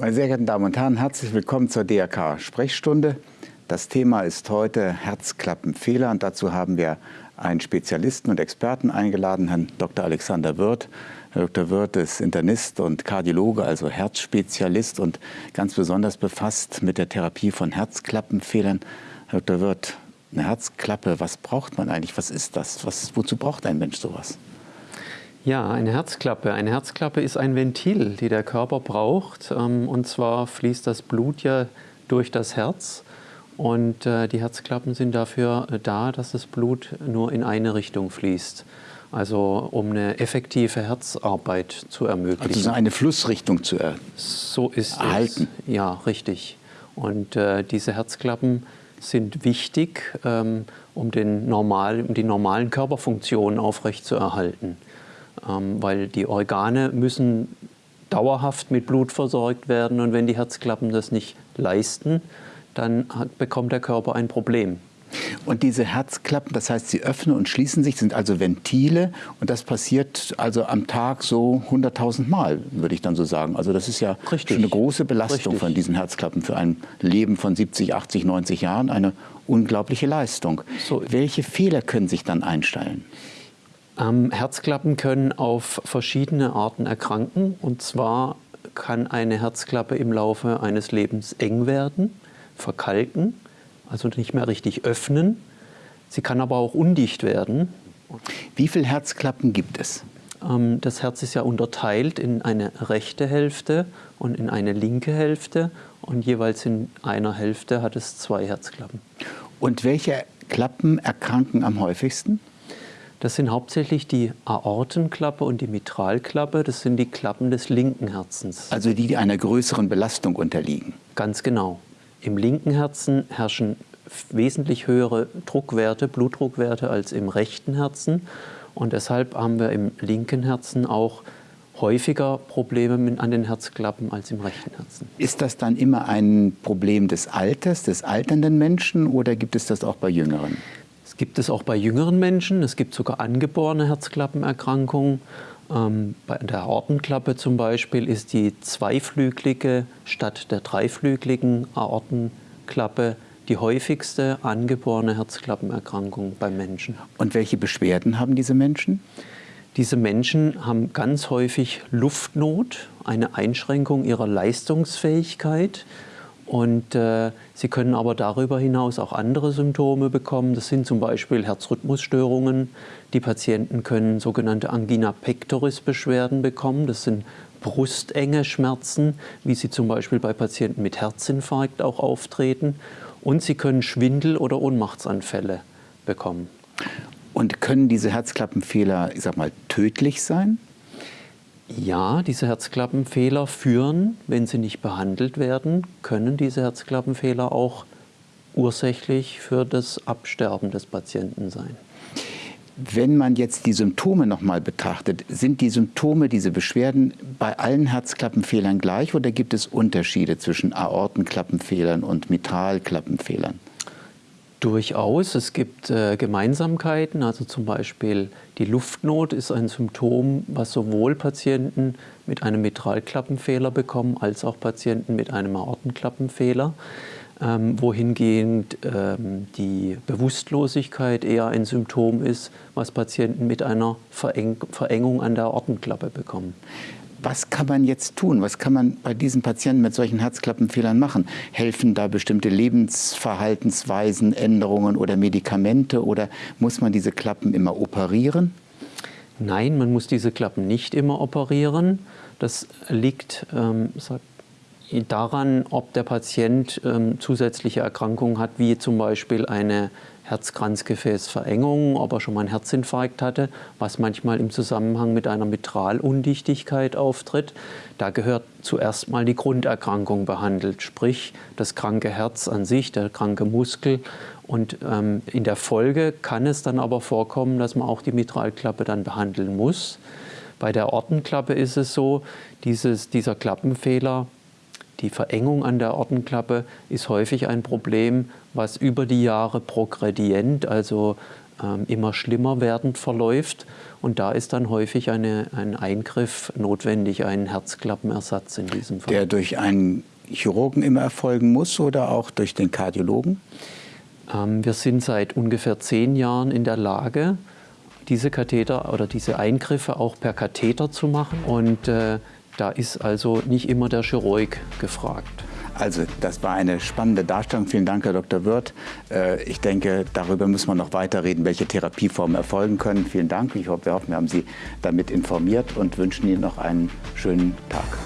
Meine sehr geehrten Damen und Herren, herzlich willkommen zur DRK-Sprechstunde. Das Thema ist heute Herzklappenfehler und dazu haben wir einen Spezialisten und Experten eingeladen, Herrn Dr. Alexander Wirth. Herr Dr. Wirth ist Internist und Kardiologe, also Herzspezialist und ganz besonders befasst mit der Therapie von Herzklappenfehlern. Herr Dr. Wirth, eine Herzklappe, was braucht man eigentlich? Was ist das? Was, wozu braucht ein Mensch sowas? Ja, eine Herzklappe. Eine Herzklappe ist ein Ventil, die der Körper braucht. Ähm, und zwar fließt das Blut ja durch das Herz. Und äh, die Herzklappen sind dafür äh, da, dass das Blut nur in eine Richtung fließt. Also um eine effektive Herzarbeit zu ermöglichen. Also eine Flussrichtung zu er so ist erhalten. Es. Ja, richtig. Und äh, diese Herzklappen sind wichtig, ähm, um, den normal, um die normalen Körperfunktionen aufrechtzuerhalten weil die Organe müssen dauerhaft mit Blut versorgt werden und wenn die Herzklappen das nicht leisten, dann bekommt der Körper ein Problem. Und diese Herzklappen, das heißt, sie öffnen und schließen sich, sind also Ventile und das passiert also am Tag so 100.000 Mal, würde ich dann so sagen. Also das ist ja Richtig. schon eine große Belastung Richtig. von diesen Herzklappen für ein Leben von 70, 80, 90 Jahren, eine unglaubliche Leistung. So. Welche Fehler können sich dann einstellen? Ähm, Herzklappen können auf verschiedene Arten erkranken. Und zwar kann eine Herzklappe im Laufe eines Lebens eng werden, verkalken, also nicht mehr richtig öffnen. Sie kann aber auch undicht werden. Wie viele Herzklappen gibt es? Ähm, das Herz ist ja unterteilt in eine rechte Hälfte und in eine linke Hälfte. Und jeweils in einer Hälfte hat es zwei Herzklappen. Und welche Klappen erkranken am häufigsten? Das sind hauptsächlich die Aortenklappe und die Mitralklappe. Das sind die Klappen des linken Herzens. Also die, die einer größeren Belastung unterliegen. Ganz genau. Im linken Herzen herrschen wesentlich höhere Druckwerte, Blutdruckwerte als im rechten Herzen. Und deshalb haben wir im linken Herzen auch häufiger Probleme an den Herzklappen als im rechten Herzen. Ist das dann immer ein Problem des Alters, des alternden Menschen oder gibt es das auch bei Jüngeren? Gibt es auch bei jüngeren Menschen. Es gibt sogar angeborene Herzklappenerkrankungen. Ähm, bei der Aortenklappe zum Beispiel ist die zweiflügelige statt der dreiflügeligen Aortenklappe die häufigste angeborene Herzklappenerkrankung beim Menschen. Und welche Beschwerden haben diese Menschen? Diese Menschen haben ganz häufig Luftnot, eine Einschränkung ihrer Leistungsfähigkeit. Und äh, sie können aber darüber hinaus auch andere Symptome bekommen. Das sind zum Beispiel Herzrhythmusstörungen. Die Patienten können sogenannte Angina pectoris Beschwerden bekommen. Das sind brustenge Schmerzen, wie sie zum Beispiel bei Patienten mit Herzinfarkt auch auftreten. Und sie können Schwindel- oder Ohnmachtsanfälle bekommen. Und können diese Herzklappenfehler, ich sag mal, tödlich sein? Ja, diese Herzklappenfehler führen, wenn sie nicht behandelt werden, können diese Herzklappenfehler auch ursächlich für das Absterben des Patienten sein. Wenn man jetzt die Symptome nochmal betrachtet, sind die Symptome, diese Beschwerden bei allen Herzklappenfehlern gleich oder gibt es Unterschiede zwischen Aortenklappenfehlern und Mitralklappenfehlern? Durchaus. Es gibt äh, Gemeinsamkeiten, also zum Beispiel die Luftnot ist ein Symptom, was sowohl Patienten mit einem Mitralklappenfehler bekommen, als auch Patienten mit einem Aortenklappenfehler. Ähm, wohingehend ähm, die Bewusstlosigkeit eher ein Symptom ist, was Patienten mit einer Vereng Verengung an der Aortenklappe bekommen. Was kann man jetzt tun? Was kann man bei diesen Patienten mit solchen Herzklappenfehlern machen? Helfen da bestimmte Lebensverhaltensweisen, Änderungen oder Medikamente oder muss man diese Klappen immer operieren? Nein, man muss diese Klappen nicht immer operieren. Das liegt ähm, daran, ob der Patient ähm, zusätzliche Erkrankungen hat, wie zum Beispiel eine Herzkranzgefäßverengung, ob er schon mal einen Herzinfarkt hatte, was manchmal im Zusammenhang mit einer Mitralundichtigkeit auftritt. Da gehört zuerst mal die Grunderkrankung behandelt, sprich das kranke Herz an sich, der kranke Muskel. Und ähm, in der Folge kann es dann aber vorkommen, dass man auch die Mitralklappe dann behandeln muss. Bei der Ortenklappe ist es so, dieses, dieser Klappenfehler die Verengung an der Ortenklappe ist häufig ein Problem, was über die Jahre progredient, also ähm, immer schlimmer werdend verläuft. Und da ist dann häufig eine, ein Eingriff notwendig, ein Herzklappenersatz in diesem Fall. Der durch einen Chirurgen immer erfolgen muss oder auch durch den Kardiologen? Ähm, wir sind seit ungefähr zehn Jahren in der Lage, diese Katheter oder diese Eingriffe auch per Katheter zu machen. Und äh, da ist also nicht immer der Chirurg gefragt. Also das war eine spannende Darstellung. Vielen Dank, Herr Dr. Wirth. Äh, ich denke, darüber müssen wir noch weiterreden, welche Therapieformen erfolgen können. Vielen Dank. Ich hoffe, wir hoffen, wir haben Sie damit informiert und wünschen Ihnen noch einen schönen Tag.